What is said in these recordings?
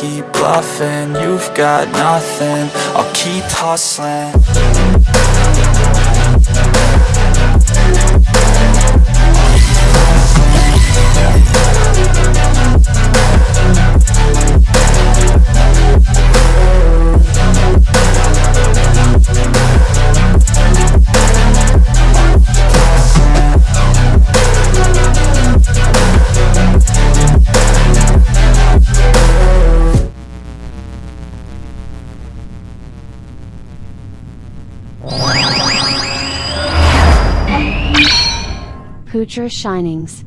keep bluffing You've got nothing, I'll keep hustling Poocher Shinings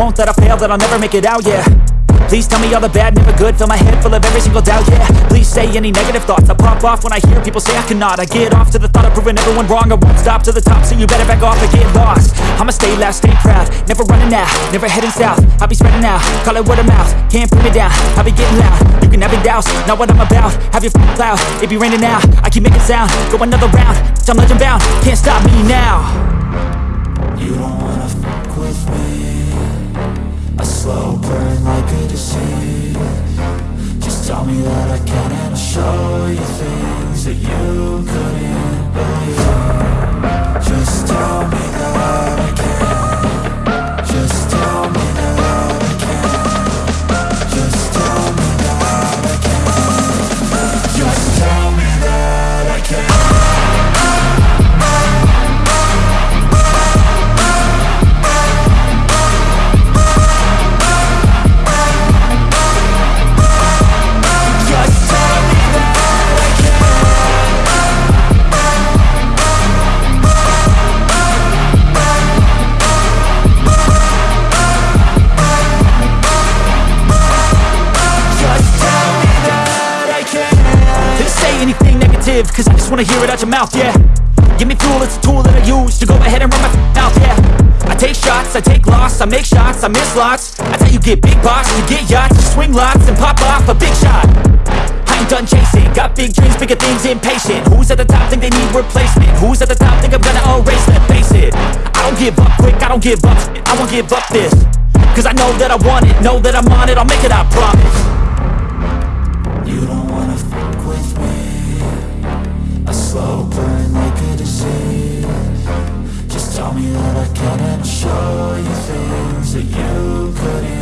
won't, that I fail, that I'll never make it out, yeah. Please tell me all the bad, never good. Fill my head full of every single doubt, yeah. Please say any negative thoughts. I pop off when I hear people say I cannot. I get off to the thought of proving everyone wrong. I won't stop to the top, so you better back off and get lost. I'ma stay loud, stay proud. Never running out, never heading south. I'll be spreading out, call it word of mouth. Can't put me down, I'll be getting loud. You can have it douse, not what I'm about. Have your f***ing cloud, it be raining now I keep making sound, go another round I'm legend bound, can't stop me now slow burn like a disease Just tell me that I can and I'll show you things that you couldn't say anything negative, cause I just wanna hear it out your mouth, yeah. Give me fuel, it's a tool that I use to go ahead and run my mouth, yeah. I take shots, I take loss, I make shots, I miss lots. That's how you get big box, you get yachts, you swing lots and pop off a big shot. I ain't done chasing, got big dreams, bigger things, impatient. Who's at the top think they need replacement? Who's at the top think I'm gonna erase them? Face it, I don't give up quick, I don't give up. I won't give up this Cause I know that I want it, know that I'm on it, I'll make it, I promise. You don't wanna slow burn like a disease Just tell me that I can and I'll show you things that you